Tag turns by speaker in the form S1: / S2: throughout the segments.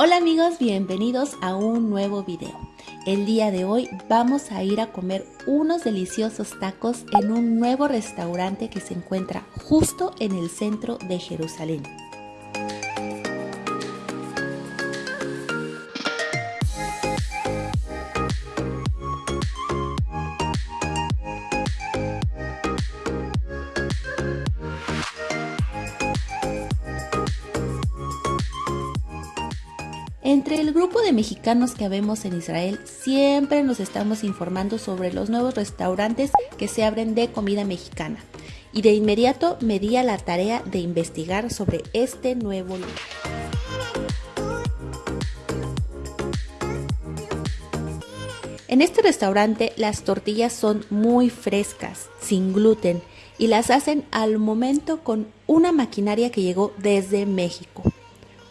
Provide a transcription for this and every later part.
S1: Hola amigos, bienvenidos a un nuevo video. El día de hoy vamos a ir a comer unos deliciosos tacos en un nuevo restaurante que se encuentra justo en el centro de Jerusalén. Grupo de mexicanos que vemos en Israel, siempre nos estamos informando sobre los nuevos restaurantes que se abren de comida mexicana. Y de inmediato me di a la tarea de investigar sobre este nuevo lugar. En este restaurante las tortillas son muy frescas, sin gluten, y las hacen al momento con una maquinaria que llegó desde México.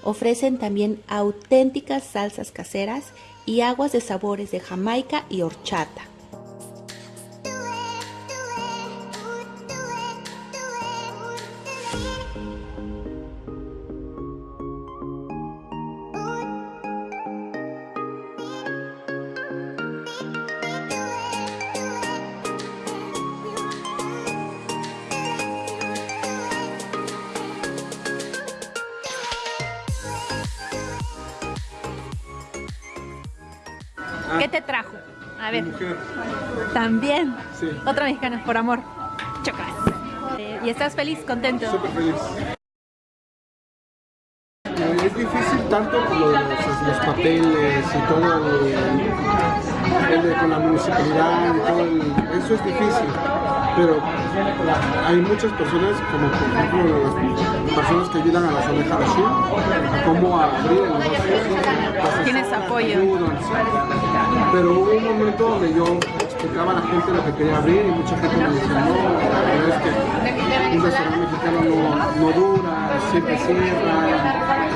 S1: Ofrecen también auténticas salsas caseras y aguas de sabores de Jamaica y horchata.
S2: ¿Qué ah. te trajo? A ver. También. Sí. Otra mexicana, por amor. Chocas. Eh, ¿Y estás feliz, contento?
S3: Súper feliz. Eh, es difícil tanto los, los papeles y todo el, el, con la municipalidad y todo el, eso es difícil pero hay muchas personas como por ejemplo las personas que ayudan a la zona a cómo abrir el negocio
S2: tienes apoyo
S3: pero hubo un momento donde yo explicaba a la gente lo que quería abrir y mucha gente me decía no, es que un restaurante mexicano no, no dura, siempre cierra,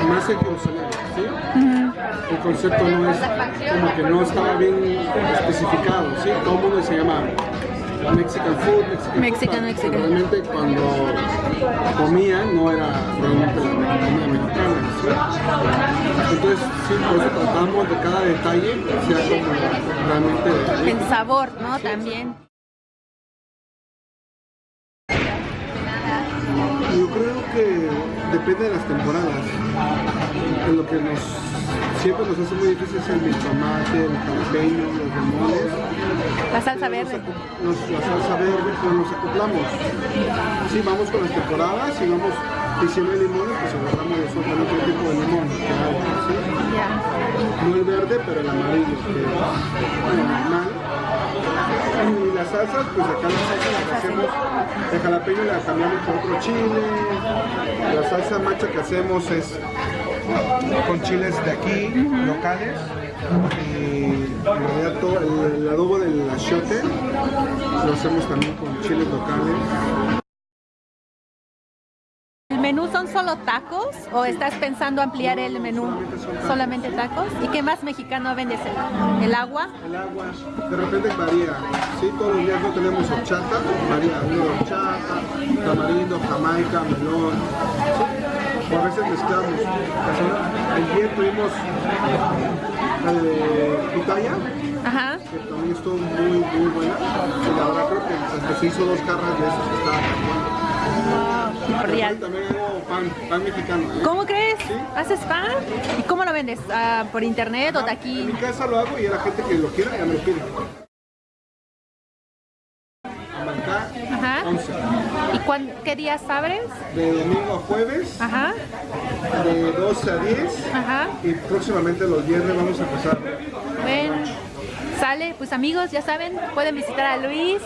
S3: más Jerusalén, ¿sí? El concepto no es como que no estaba bien especificado, ¿sí? Todo el mundo se llama Mexican food, Mexican,
S2: Mexican,
S3: Realmente cuando comían no era realmente la comida mexicana. Entonces sí, por eso tratamos de cada detalle sea como realmente...
S2: En sabor, ¿no? También.
S3: Yo creo que depende de las temporadas. En lo que nos siempre nos hace muy difícil es el tomate, el jalapeño, los limones.
S2: La salsa verde.
S3: Nos, la salsa verde, pues nos acoplamos. Sí, vamos con las temporadas y vamos diciendo limones, pues agarramos de otro tipo de limón hay. No el verde, pero el amarillo, que. Y las salsas, pues acá la salsa la que hacemos, el jalapeño la cambiamos por otro chile, la salsa macha que hacemos es con chiles de aquí, locales. Y en realidad todo el, adobo del achiote lo hacemos también con chiles locales.
S2: ¿El menú son solo tacos o estás pensando ampliar el menú solamente, tacos? ¿Y qué más mexicano vendes? ¿El agua?
S3: El agua, de repente varía. Sí, todos los días no tenemos horchata, varía. Horchata, tamarindo, jamaica, melón a veces mezclamos. Ayer tuvimos pitaya,
S2: Ajá.
S3: que también estuvo muy, muy buena. Y la verdad creo que se hizo dos carras de esos que estaban También hago pan, pan mexicano. ¿eh?
S2: ¿Cómo crees? ¿Haces pan? ¿Y cómo lo vendes? ¿Ah, ¿Por internet o de aquí?
S3: En mi casa lo hago y a la gente que lo quiera ya me lo pide.
S2: Ajá. 11. ¿Y qué días abres?
S3: De domingo a jueves.
S2: Ajá.
S3: De 12 a 10.
S2: Ajá.
S3: Y próximamente los viernes vamos a empezar.
S2: Bueno, sale, pues amigos, ya saben, pueden visitar a Luis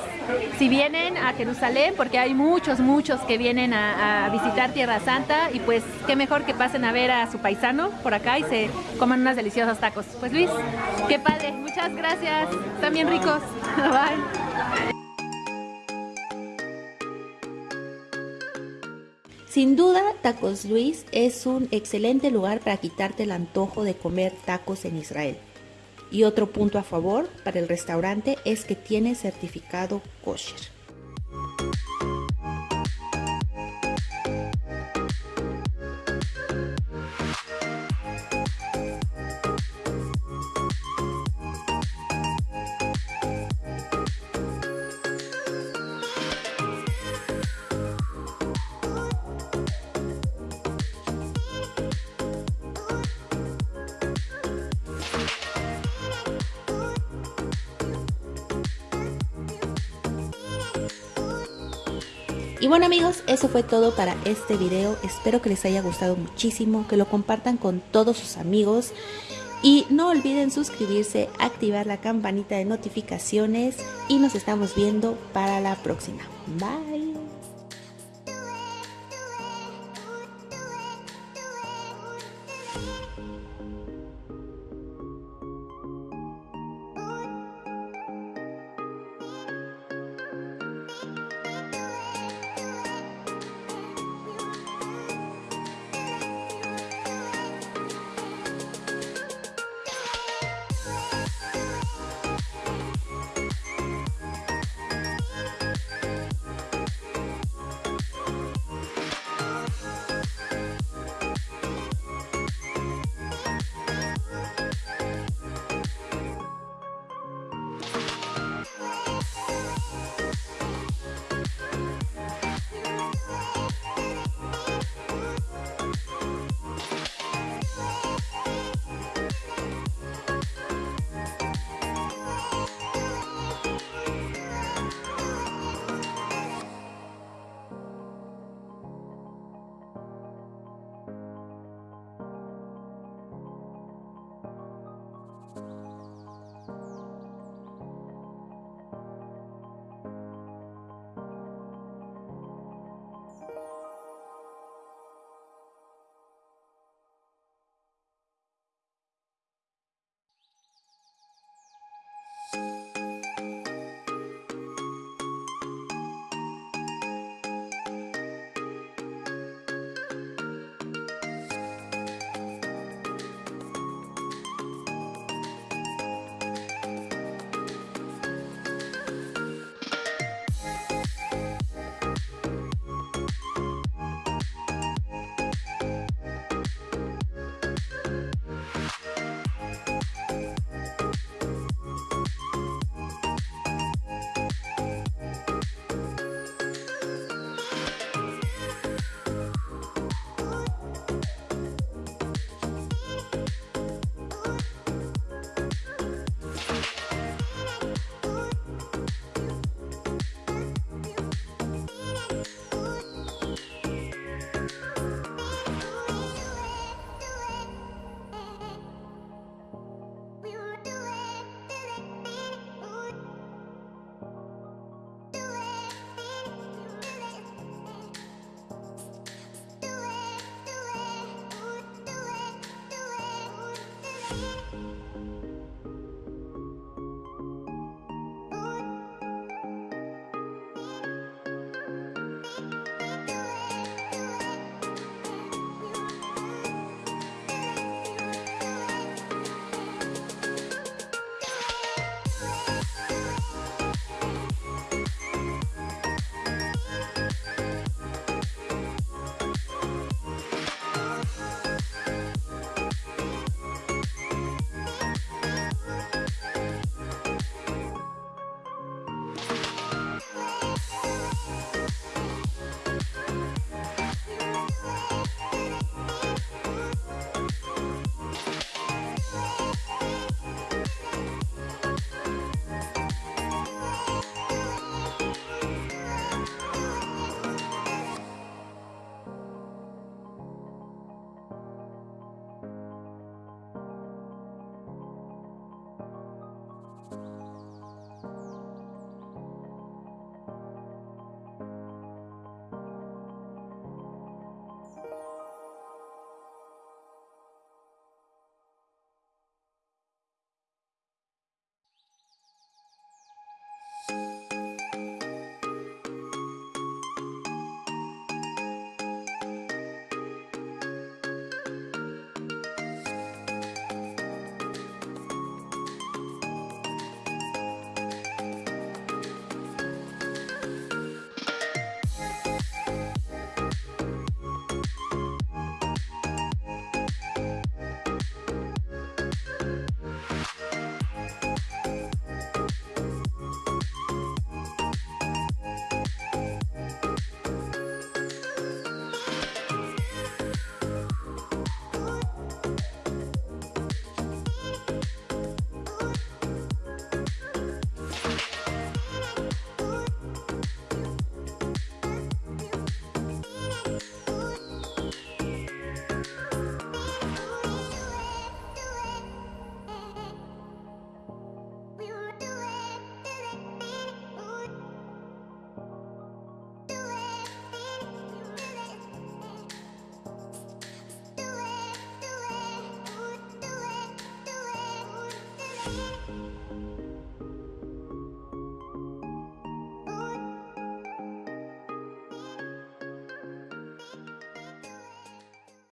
S2: si vienen a Jerusalén, porque hay muchos, muchos que vienen a, visitar Tierra Santa y pues qué mejor que pasen a ver a su paisano por acá y se coman unos deliciosos tacos. Pues Luis, qué padre, muchas gracias, están bien ricos. Bye.
S1: Sin duda, Tacos Luis es un excelente lugar para quitarte el antojo de comer tacos en Israel. Y otro punto a favor para el restaurante es que tiene certificado kosher. Y bueno amigos, eso fue todo para este video. Espero que les haya gustado muchísimo, que lo compartan con todos sus amigos. Y no olviden suscribirse, activar la campanita de notificaciones y nos estamos viendo para la próxima. Bye. Bye.